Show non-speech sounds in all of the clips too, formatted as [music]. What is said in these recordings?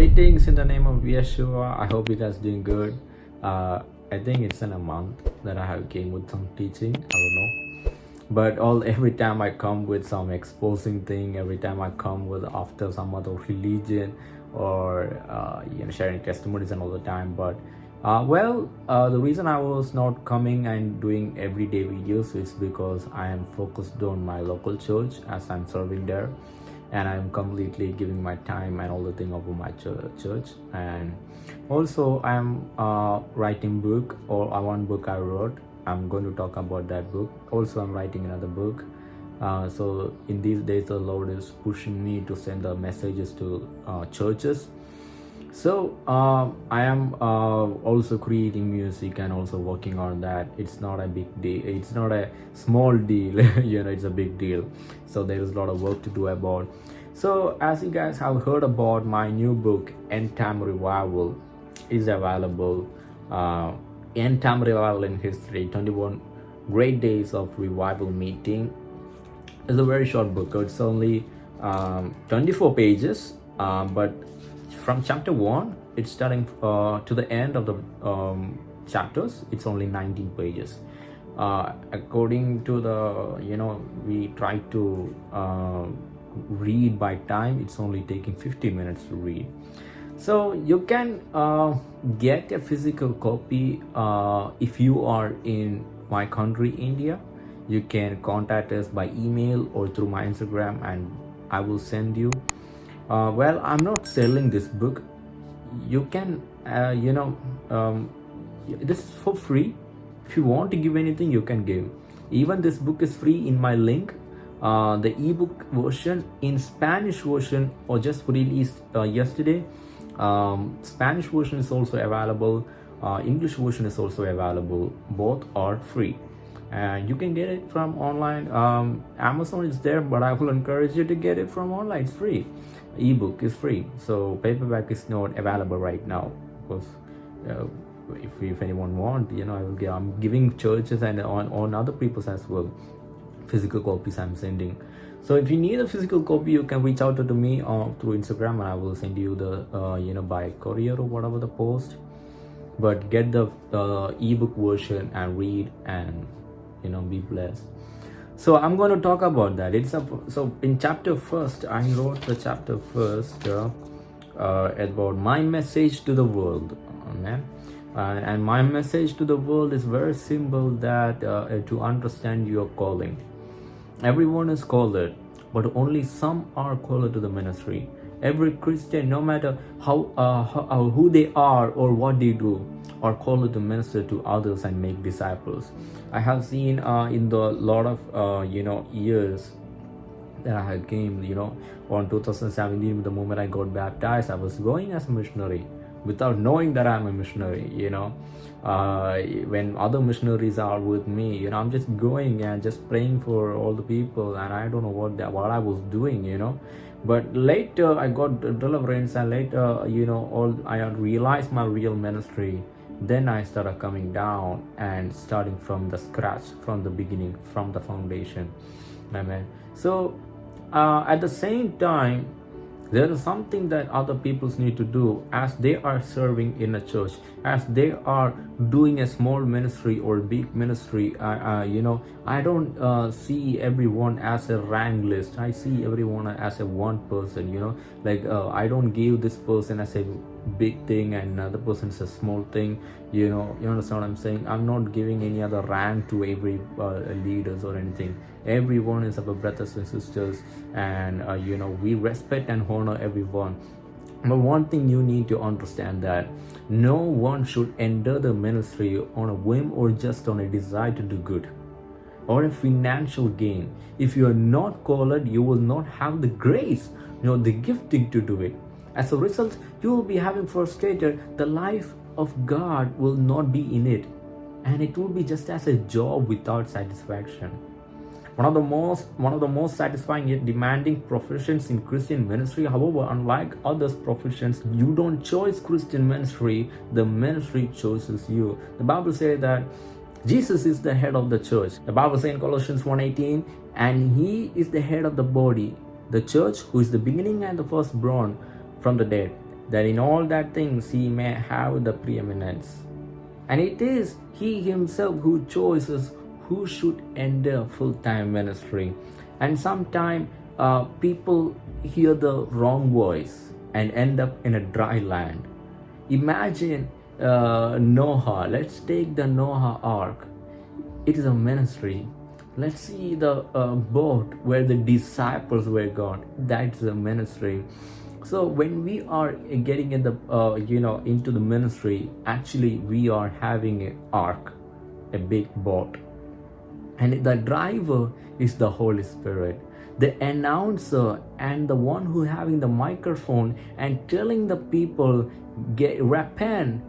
greetings in the name of Yeshua. I hope you guys doing good. Uh, I think it's in a month that I have came with some teaching. I don't know, but all [laughs] every time I come with some exposing thing, every time I come with after some other religion or uh, you know sharing testimonies and all the time. But uh, well, uh, the reason I was not coming and doing everyday videos is because I am focused on my local church as I'm serving there and i'm completely giving my time and all the thing over my church. And also i'm uh, writing book or uh, one book i wrote. I'm going to talk about that book. Also i'm writing another book. Uh, so in these days the lord is pushing me to send the messages to uh, churches so uh, i am uh, also creating music and also working on that. It's not a big deal. It's not a small deal [laughs] you know it's a big deal. So there is a lot of work to do about. So as you guys have heard about my new book end time revival is available uh, end time revival in history 21 great days of revival meeting. It's a very short book. It's only um, 24 pages um, but from chapter 1 it's starting uh, to the end of the um, chapters it's only 19 pages. Uh, according to the you know we try to uh, read by time it's only taking 50 minutes to read. So you can uh, get a physical copy uh, if you are in my country India. You can contact us by email or through my Instagram and I will send you uh, well i'm not selling this book. You can uh, you know um, this is for free. If you want to give anything you can give. Even this book is free in my link. Uh, the ebook version in spanish version or just released uh, yesterday. Um, spanish version is also available. Uh, english version is also available. Both are free. And you can get it from online. Um, amazon is there but i will encourage you to get it from online. It's free ebook is free. So paperback is not available right now because uh, if, if anyone want you know i will get i'm giving churches and on on other people's as well physical copies i'm sending. So if you need a physical copy you can reach out to me uh, through instagram. And i will send you the uh, you know by courier or whatever the post. But get the uh, ebook version and read and you know be blessed so i'm going to talk about that. It's a so in chapter first i wrote the chapter first uh, uh, about my message to the world amen uh, and my message to the world is very simple that uh, to understand your calling. Everyone is called but only some are called to the ministry every christian no matter how, uh, how who they are or what they do are called to minister to others and make disciples. I have seen uh, in the lot of uh, you know years that i had came you know on 2017 the moment i got baptized i was going as a missionary without knowing that i'm a missionary you know. Uh, when other missionaries are with me you know i'm just going and just praying for all the people and i don't know what that what i was doing you know but later i got deliverance and later you know all i realized my real ministry. Then i started coming down and starting from the scratch from the beginning from the foundation. Amen. So uh, at the same time there is something that other peoples need to do as they are serving in a church as they are doing a small ministry or big ministry. You know i don't uh, see everyone as a rank list. I see everyone as a one person you know. Like uh, i don't give this person as a big thing and another person is a small thing you know you understand what i'm saying? I'm not giving any other rank to every uh, leaders or anything. Everyone is our brothers and sisters and uh, you know we respect and honor everyone. But one thing you need to understand that no one should enter the ministry on a whim or just on a desire to do good or a financial gain. If you are not called you will not have the grace you know the gifting to do it as a result you will be having frustrated the life of god will not be in it and it will be just as a job without satisfaction one of the most one of the most satisfying yet demanding professions in Christian ministry. However, unlike other professions, you don't choose Christian ministry, the ministry chooses you. The Bible says that Jesus is the head of the church. The Bible says in Colossians 1:18, and he is the head of the body, the church, who is the beginning and the firstborn from the dead, that in all that things he may have the preeminence. And it is he himself who chooses who should enter full-time ministry. And sometimes uh, people hear the wrong voice and end up in a dry land. Imagine uh, Noah. Let's take the Noah Ark. It is a ministry. Let's see the uh, boat where the disciples were gone. That's a ministry so when we are getting in the uh, you know into the ministry actually we are having an ark a big boat. And the driver is the holy spirit the announcer and the one who having the microphone and telling the people get repent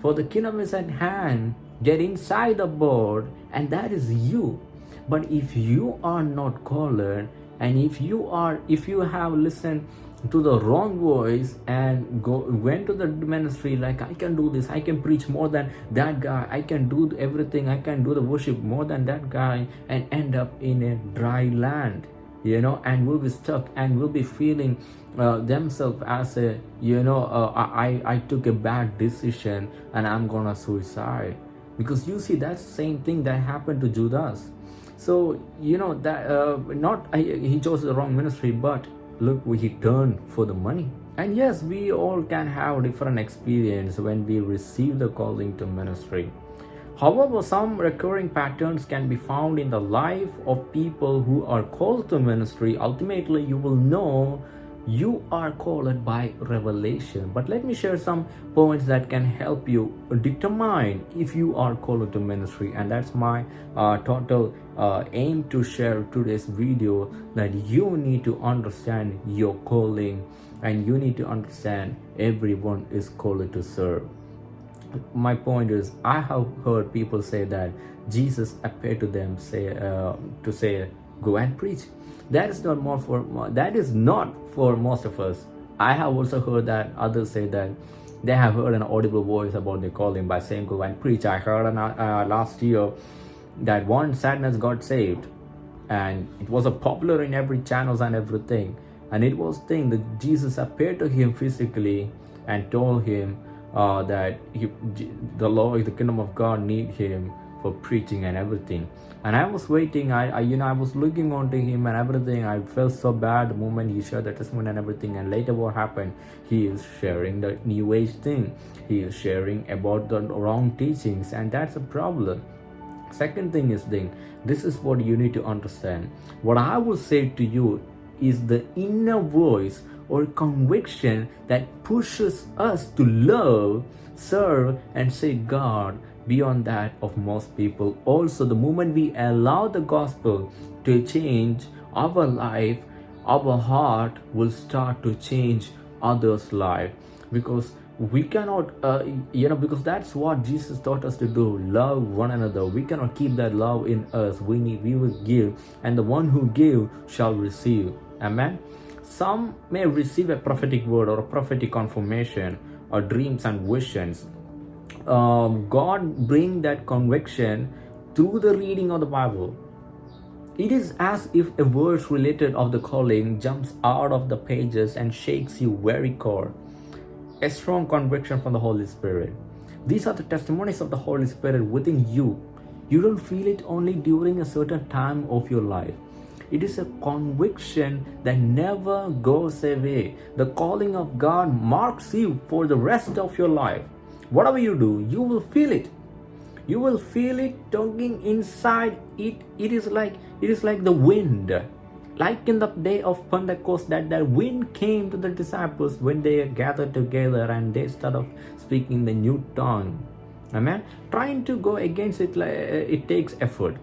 for the kingdom is at hand. Get inside the boat. And that is you. But if you are not called and if you are if you have listened to the wrong voice and go went to the ministry like i can do this. I can preach more than that guy. I can do everything. I can do the worship more than that guy and end up in a dry land you know and will be stuck and will be feeling uh, themselves as a you know uh, i i took a bad decision and i'm gonna suicide. Because you see that's the same thing that happened to judas. So you know that uh, not he chose the wrong ministry but look we he turned for the money. And yes we all can have different experience when we receive the calling to ministry. However some recurring patterns can be found in the life of people who are called to ministry. Ultimately you will know you are called by revelation. But let me share some points that can help you determine if you are called to ministry. And that's my uh, total uh, aim to share today's video that you need to understand your calling and you need to understand everyone is called to serve. My point is i have heard people say that jesus appeared to them say uh, to say go and preach. That is not more for that is not for most of us. I have also heard that others say that they have heard an audible voice about their calling by saying go and preach. I heard uh, last year that one sadness got saved. And it was a popular in every channels and everything. And it was thing that jesus appeared to him physically and told him uh, that he, the lord the kingdom of god need him for preaching and everything. And i was waiting. I, I, you know i was looking onto him and everything. I felt so bad the moment he shared the testimony and everything. And later what happened? He is sharing the new age thing. He is sharing about the wrong teachings. And that's a problem second thing is then this is what you need to understand. What i will say to you is the inner voice or conviction that pushes us to love serve and say god beyond that of most people. Also the moment we allow the gospel to change our life our heart will start to change others life. Because we cannot uh, you know because that's what jesus taught us to do love one another. We cannot keep that love in us. We need we will give and the one who give shall receive. Amen? Some may receive a prophetic word or a prophetic confirmation or dreams and visions. Um, god bring that conviction through the reading of the bible. It is as if a verse related of the calling jumps out of the pages and shakes you very core a strong conviction from the Holy Spirit. These are the testimonies of the Holy Spirit within you. You don't feel it only during a certain time of your life. It is a conviction that never goes away. The calling of God marks you for the rest of your life. Whatever you do, you will feel it. You will feel it tugging inside. It it is like it is like the wind like in the day of Pentecost that the wind came to the disciples when they gathered together and they started speaking the new tongue. Amen. Trying to go against it, uh, it takes effort.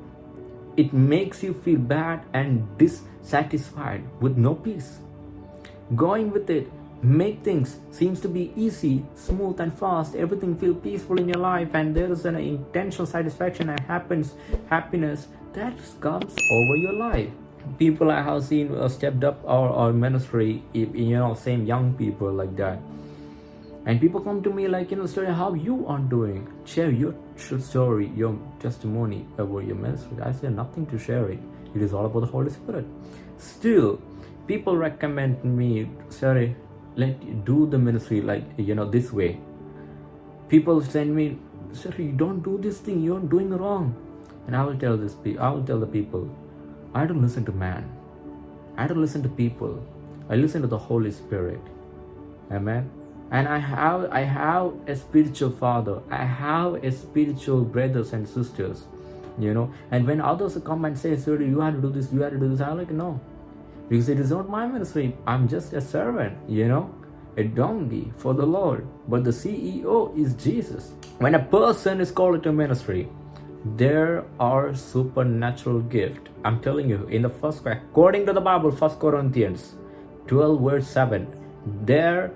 It makes you feel bad and dissatisfied with no peace. Going with it make things seems to be easy smooth and fast everything feel peaceful in your life and there is an intentional satisfaction and happens happiness that comes over your life people I have seen uh, stepped up our, our ministry, you know, same young people like that. And people come to me like, you know, story how you are doing. Share your story, your testimony about your ministry. I say nothing to share it. It is all about the Holy Spirit. Still, people recommend me, sorry, let do the ministry like you know this way people send me you don't do this thing you're doing wrong and i will tell this i will tell the people i don't listen to man. I don't listen to people. I listen to the holy spirit. Amen? And i have i have a spiritual father. I have a spiritual brothers and sisters you know? And when others come and say sir you have to do this you have to do this i'm like no. Because it is not my ministry. I'm just a servant you know? A donkey for the lord. But the ceo is jesus. When a person is called to ministry there are supernatural gift. I'm telling you in the first according to the bible first corinthians 12 verse 7 there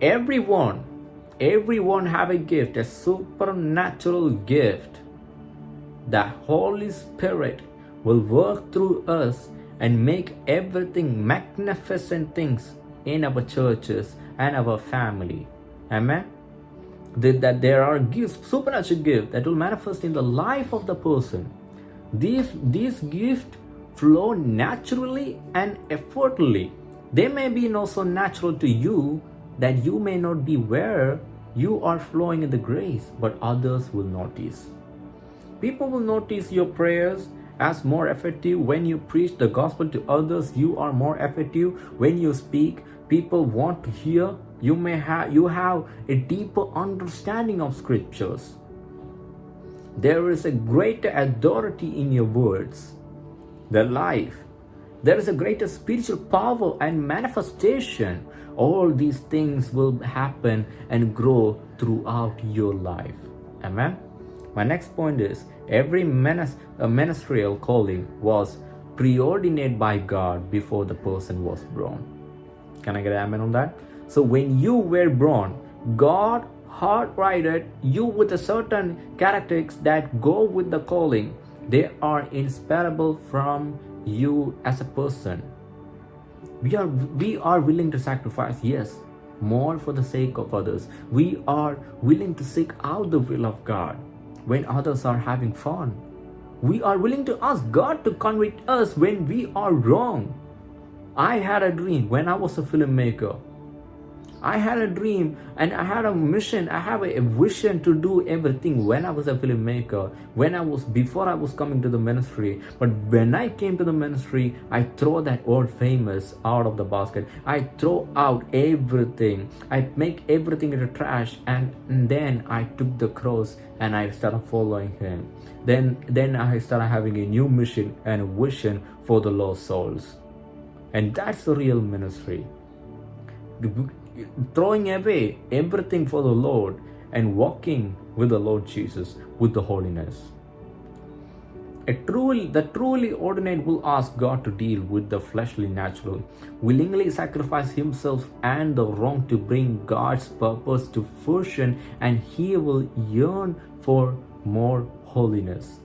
everyone everyone have a gift a supernatural gift. The holy spirit will work through us and make everything magnificent things in our churches and our family. Amen that there are gifts supernatural gifts that will manifest in the life of the person. These these gifts flow naturally and effortlessly. They may be not so natural to you that you may not be where you are flowing in the grace, but others will notice. People will notice your prayers as more effective. When you preach the gospel to others you are more effective. When you speak people want to hear you may have you have a deeper understanding of scriptures. There is a greater authority in your words. The life. There is a greater spiritual power and manifestation. All these things will happen and grow throughout your life. Amen? My next point is every uh, ministerial calling was preordinated by god before the person was born. Can i get an amen on that so when you were born god hardwired you with a certain characteristics that go with the calling. They are inseparable from you as a person. We are we are willing to sacrifice yes more for the sake of others. We are willing to seek out the will of god when others are having fun. We are willing to ask god to convict us when we are wrong. I had a dream when i was a filmmaker I had a dream and I had a mission. I have a, vision to do everything when I was a filmmaker, when I was before I was coming to the ministry. But when I came to the ministry, I throw that old famous out of the basket. I throw out everything. I make everything in the trash and, and then I took the cross and I started following him. Then then I started having a new mission and a vision for the lost souls. And that's the real ministry throwing away everything for the Lord and walking with the Lord Jesus with the holiness. A truly, the truly ordinate will ask God to deal with the fleshly natural, willingly sacrifice himself and the wrong to bring God's purpose to fruition, and he will yearn for more holiness.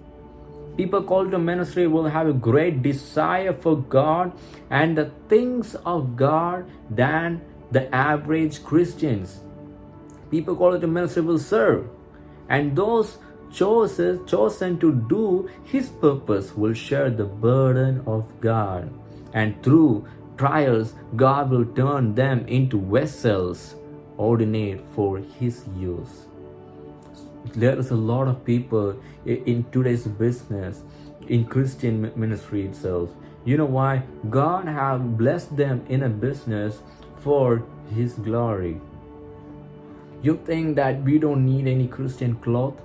People called to ministry will have a great desire for God and the things of God than the average Christians. People call it a will serve. And those chosen, chosen to do his purpose will share the burden of God. And through trials, God will turn them into vessels ordinate for his use. There is a lot of people in today's business, in Christian ministry itself. You know why? God have blessed them in a business for his glory. You think that we don't need any Christian cloth?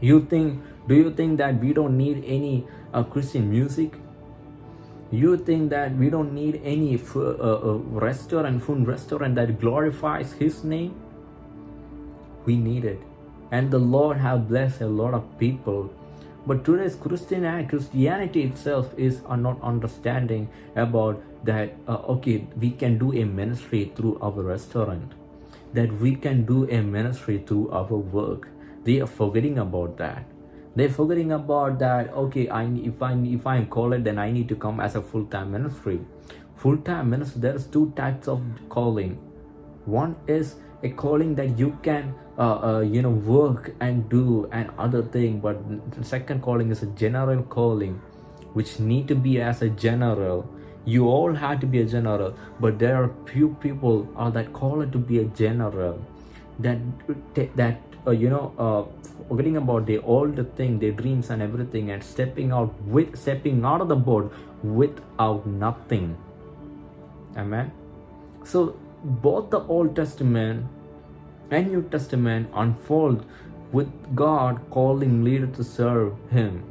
You think, do you think that we don't need any uh, Christian music? You think that we don't need any uh, uh, restaurant, food restaurant that glorifies his name? We need it. And the Lord have blessed a lot of people but today's Christian Christianity itself is not understanding about that. Uh, okay, we can do a ministry through our restaurant, that we can do a ministry through our work. They are forgetting about that. They're forgetting about that. Okay, I if I if I'm called, then I need to come as a full time ministry. Full time ministry. There's two types of calling. One is a calling that you can uh, uh, you know work and do and other thing but second calling is a general calling which need to be as a general you all had to be a general but there are few people are that called to be a general that that uh, you know uh, forgetting about the the thing their dreams and everything and stepping out with stepping out of the boat without nothing. Amen? So both the old testament and new testament unfold with god calling leader to serve him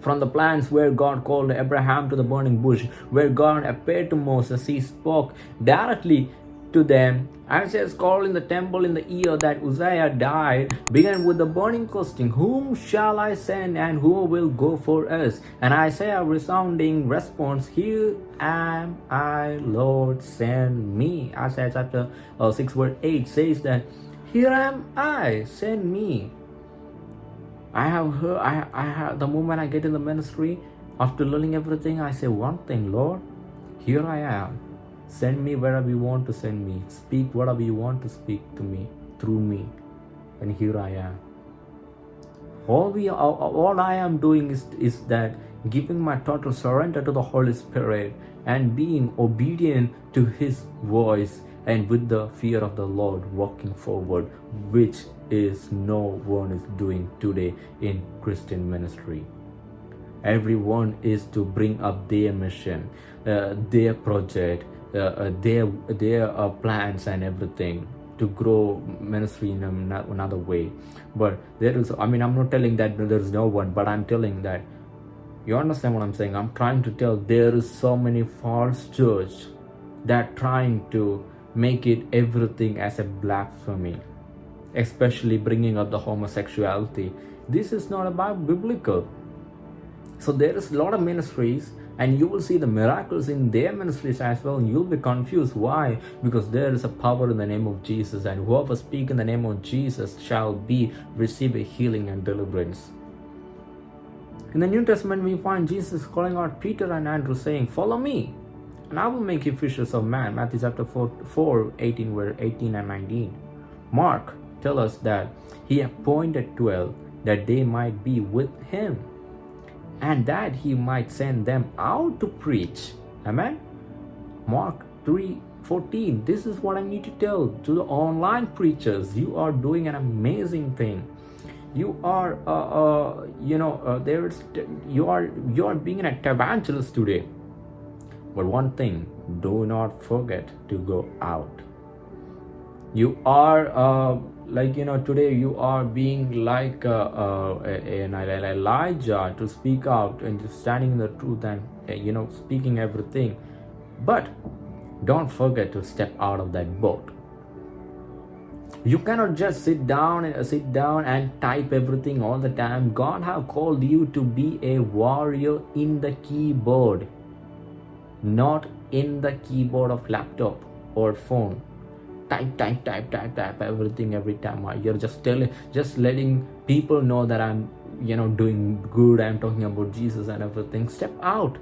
from the plans where God called Abraham to the burning bush, where God appeared to Moses, he spoke directly to them. Isaiah's call in the temple in the year that Uzziah died began with the burning question, Whom shall I send and who will go for us? And Isaiah resounding response, Here am I, Lord, send me. Isaiah chapter uh, 6 verse 8 says that, Here am I, send me. I have heard, I, I have, the moment I get in the ministry, after learning everything, I say one thing, Lord, here I am Send me wherever you want to send me. Speak whatever you want to speak to me through me. And here I am. All we all, all I am doing is, is that giving my total surrender to the Holy Spirit and being obedient to his voice and with the fear of the Lord walking forward, which is no one is doing today in Christian ministry. Everyone is to bring up their mission, uh, their project, uh, uh, their their uh, plans and everything to grow ministry in another way but there is i mean i'm not telling that there's no one but i'm telling that you understand what i'm saying i'm trying to tell there is so many false church that trying to make it everything as a blasphemy especially bringing up the homosexuality. This is not about biblical. So there is a lot of ministries and you will see the miracles in their ministries as well and you'll be confused why. Because there is a power in the name of jesus and whoever speak in the name of jesus shall be receive a healing and deliverance. In the new testament we find jesus calling out peter and andrew saying follow me and i will make you fishers of man matthew chapter 4, 4 18 where 18 and 19 mark tell us that he appointed 12 that they might be with him and that he might send them out to preach. Amen. Mark 3 14. This is what I need to tell to the online preachers. You are doing an amazing thing. You are, uh, uh, you know, uh, there's, you are, you are being an evangelist today. But one thing, do not forget to go out. You are, uh, like you know today you are being like uh, uh, an elijah to speak out and just standing in the truth and uh, you know speaking everything. But don't forget to step out of that boat. You cannot just sit down and uh, sit down and type everything all the time. God have called you to be a warrior in the keyboard not in the keyboard of laptop or phone. Type type type type type everything every time. Uh, you're just telling just letting people know that i'm you know doing good. I'm talking about jesus and everything. Step out.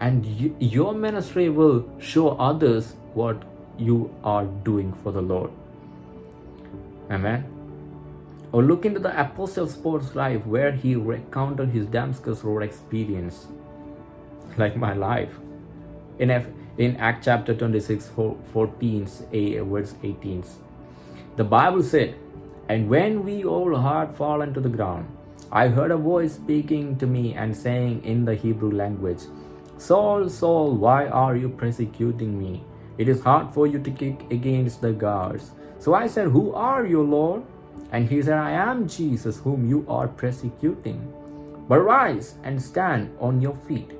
And you, your ministry will show others what you are doing for the lord. Amen. Or look into the apostle Paul's life where he recounted his damascus road experience like my life in F in Act chapter 26, 14, verse 18. The Bible said, And when we all had fallen to the ground, I heard a voice speaking to me and saying in the Hebrew language, Saul, Saul, why are you persecuting me? It is hard for you to kick against the guards. So I said, Who are you, Lord? And he said, I am Jesus, whom you are persecuting. But rise and stand on your feet,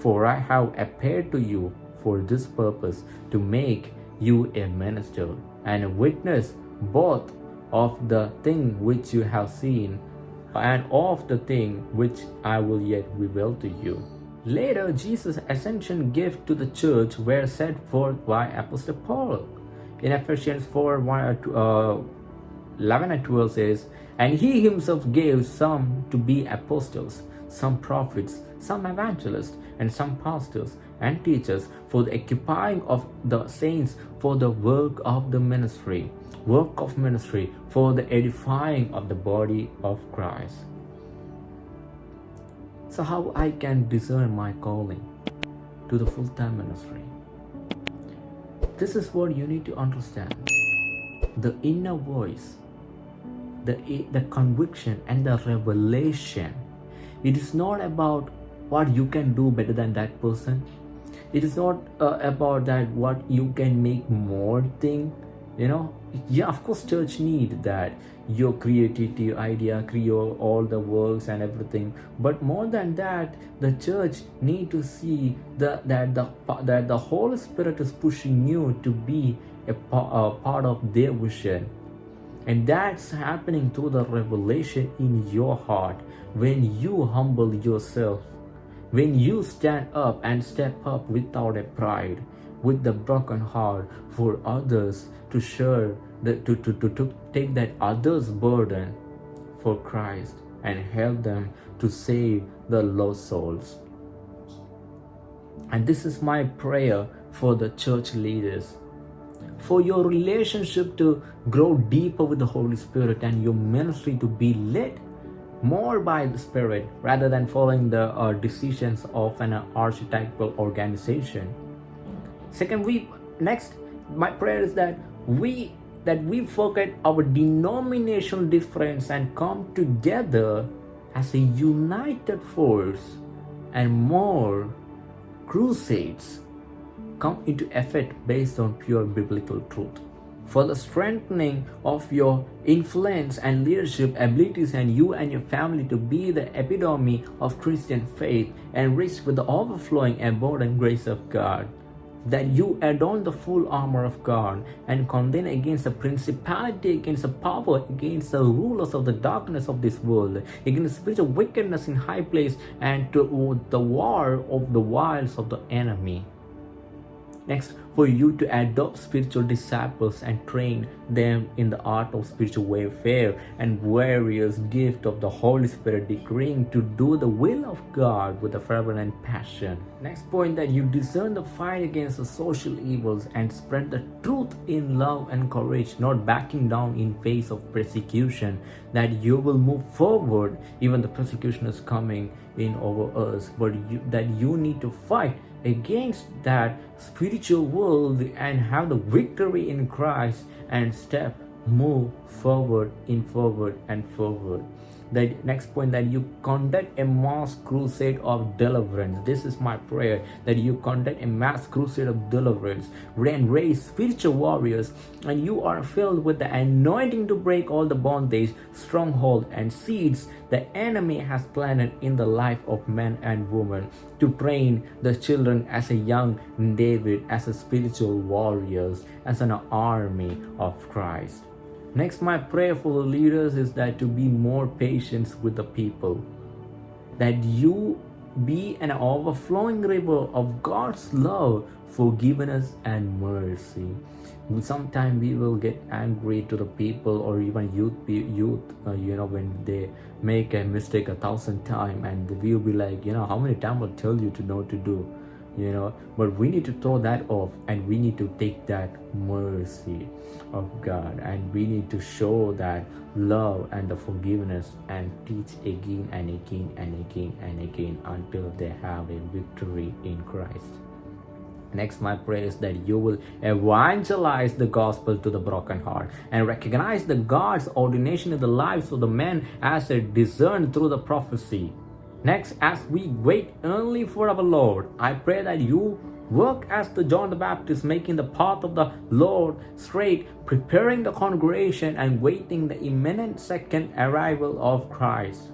for I have appeared to you for this purpose to make you a minister and a witness both of the thing which you have seen and of the thing which I will yet reveal to you. Later, Jesus' ascension gift to the church were set forth by Apostle Paul. In Ephesians 4 1, uh, 11 and 12 says, And he himself gave some to be apostles, some prophets, some evangelists, and some pastors and teachers for the occupying of the saints for the work of the ministry, work of ministry for the edifying of the body of Christ. So how I can discern my calling? to the full-time ministry. This is what you need to understand. The inner voice, the, the conviction and the revelation. It is not about what you can do better than that person. It is not uh, about that what you can make more thing you know? Yeah of course church need that. Your creativity idea create all the works and everything. But more than that the church need to see the, that the that the holy spirit is pushing you to be a, a part of their vision and that's happening through the revelation in your heart when you humble yourself when you stand up and step up without a pride with the broken heart for others to share the, to, to, to, to take that other's burden for Christ and help them to save the lost souls. And this is my prayer for the church leaders. For your relationship to grow deeper with the Holy Spirit and your ministry to be led more by the Spirit rather than following the uh, decisions of an archetypal organization. Second, we next, my prayer is that we that we forget our denominational difference and come together as a united force and more crusades come into effect based on pure biblical truth for the strengthening of your influence and leadership abilities and you and your family to be the epitome of Christian faith and rich with the overflowing abundant grace of God that you adorn the full armor of God and contend against the principality, against the power, against the rulers of the darkness of this world, against the spiritual wickedness in high place, and to the war of the wiles of the enemy. Next, for you to adopt spiritual disciples and train them in the art of spiritual warfare and various gift of the Holy Spirit decreeing to do the will of God with a fervent passion. Next point that you discern the fight against the social evils and spread the truth in love and courage, not backing down in face of persecution, that you will move forward even the persecution is coming in over us, but you, that you need to fight against that spiritual world and have the victory in Christ and step move forward in forward and forward the next point that you conduct a mass crusade of deliverance. This is my prayer that you conduct a mass crusade of deliverance. And raise spiritual warriors and you are filled with the anointing to break all the bondage stronghold and seeds the enemy has planted in the life of men and women to train the children as a young david as a spiritual warriors as an army of christ Next, my prayer for the leaders is that to be more patient with the people. That you be an overflowing river of God's love, forgiveness, and mercy. Sometimes we will get angry to the people or even youth, youth, uh, you know, when they make a mistake a thousand times, and we'll be like, you know, how many times I'll tell you to know to do you know but we need to throw that off and we need to take that mercy of god and we need to show that love and the forgiveness and teach again and again and again and again until they have a victory in christ Next, my prayer is that you will evangelize the gospel to the broken heart and recognize the God's ordination in the lives of the men as they discerned through the prophecy. Next, as we wait only for our Lord, I pray that you work as the John the Baptist, making the path of the Lord straight, preparing the congregation and waiting the imminent second arrival of Christ.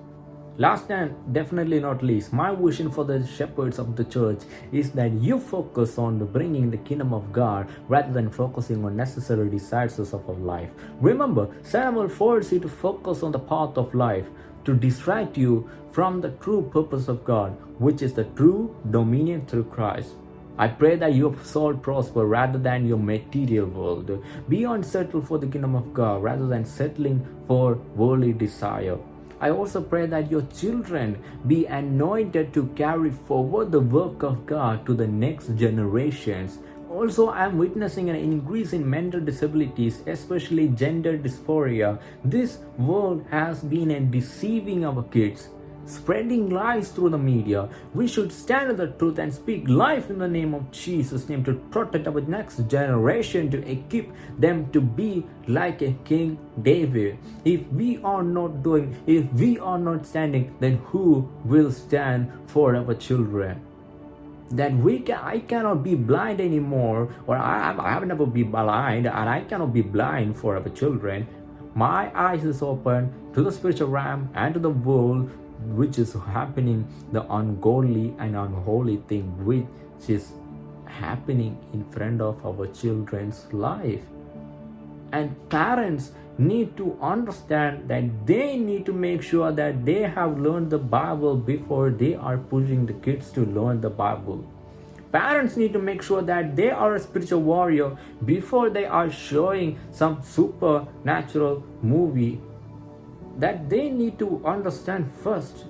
Last and definitely not least, my vision for the shepherds of the church is that you focus on bringing the kingdom of God rather than focusing on necessary desires of our life. Remember, Samuel will force you to focus on the path of life to distract you from the true purpose of God, which is the true dominion through Christ. I pray that your soul prosper rather than your material world. Be unsettled for the kingdom of God rather than settling for worldly desire. I also pray that your children be anointed to carry forward the work of God to the next generations also, I'm witnessing an increase in mental disabilities, especially gender dysphoria. This world has been deceiving our kids. spreading lies through the media. We should stand the truth and speak life in the name of Jesus' name to protect our next generation, to equip them to be like a King David. If we are not doing, if we are not standing, then who will stand for our children? That we can I cannot be blind anymore or I, I have never been blind and I cannot be blind for our children. My eyes is open to the spiritual realm and to the world which is happening the ungodly and unholy thing which is happening in front of our children's life. And parents need to understand that they need to make sure that they have learned the bible before they are pushing the kids to learn the bible. Parents need to make sure that they are a spiritual warrior before they are showing some supernatural movie. That they need to understand first.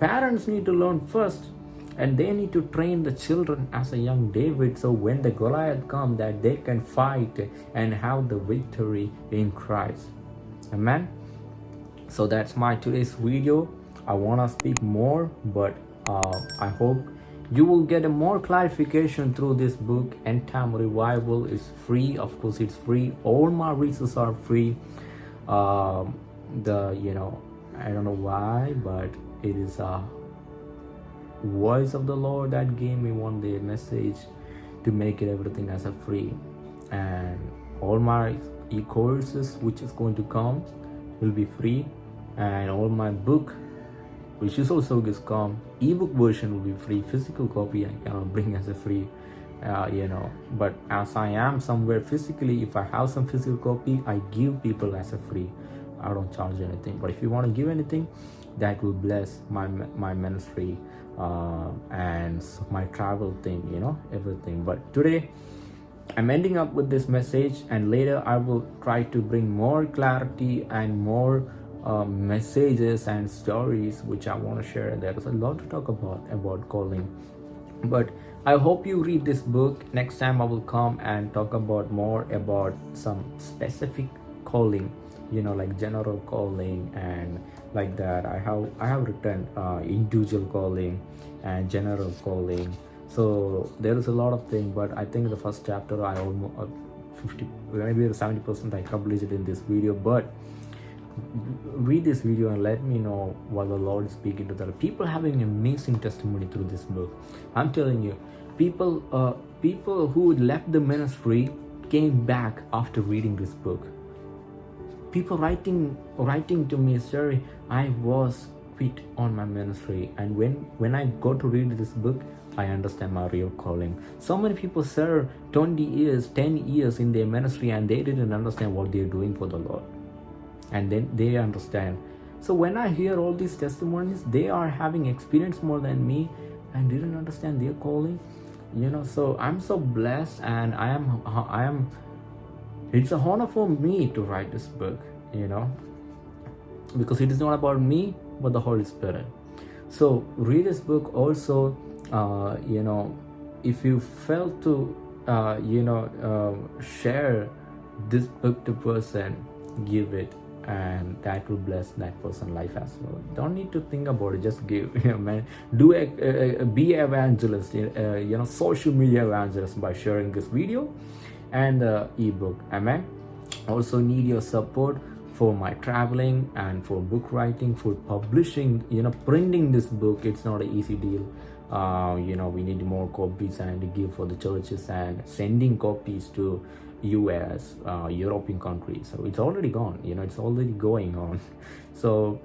Parents need to learn first and they need to train the children as a young david so when the goliath come that they can fight and have the victory in christ. Amen? So that's my today's video. I want to speak more but uh, i hope you will get a more clarification through this book. End time revival is free. Of course it's free. All my resources are free. Um, the you know i don't know why but it is a voice of the lord that gave me one day message to make it everything as a free. And all my e-courses which is going to come will be free. And all my book which is also is come ebook version will be free. Physical copy i cannot bring as a free uh, you know. But as i am somewhere physically if i have some physical copy i give people as a free. I don't charge anything. But if you want to give anything that will bless my my ministry uh, and my travel thing you know everything. But today i'm ending up with this message and later i will try to bring more clarity and more uh, messages and stories which i want to share there's a lot to talk about about calling. But i hope you read this book. Next time i will come and talk about more about some specific calling you know like general calling and like that. I have i have written uh, individual calling and general calling. So there is a lot of things but i think the first chapter i almost uh, 50 maybe 70 percent i completed in this video but read this video and let me know what the lord is speaking to the people having amazing testimony through this book. I'm telling you people uh people who left the ministry came back after reading this book people writing writing to me sorry i was quit on my ministry and when when i got to read this book i understand my real calling. So many people serve 20 years 10 years in their ministry and they didn't understand what they're doing for the lord. And then they understand. So when i hear all these testimonies they are having experience more than me and didn't understand their calling. You know so i'm so blessed and i am i am it's a honor for me to write this book you know because it is not about me but the holy spirit. So read this book also uh, you know if you felt to uh, you know uh, share this book to person give it and that will bless that person life as well. Don't need to think about it just give [laughs] you know, man. Do a, a, a be evangelist uh, you know social media evangelist by sharing this video and the ebook. Amen. Also need your support for my traveling and for book writing for publishing you know printing this book. It's not an easy deal. Uh, you know we need more copies and to give for the churches and sending copies to us uh, european countries. So it's already gone. You know it's already going on. [laughs] So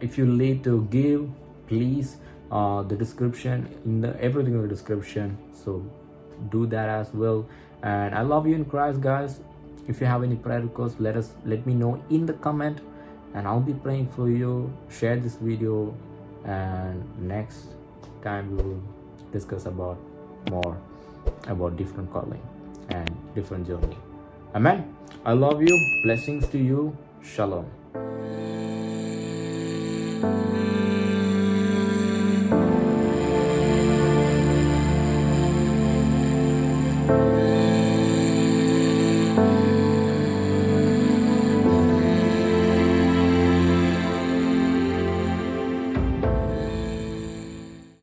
if you need to give please uh, the description in the everything in the description. So do that as well and i love you in christ guys. If you have any prayer requests let us let me know in the comment and i'll be praying for you. Share this video and next time we will discuss about more about different calling and different journey. Amen. I love you. Blessings to you. Shalom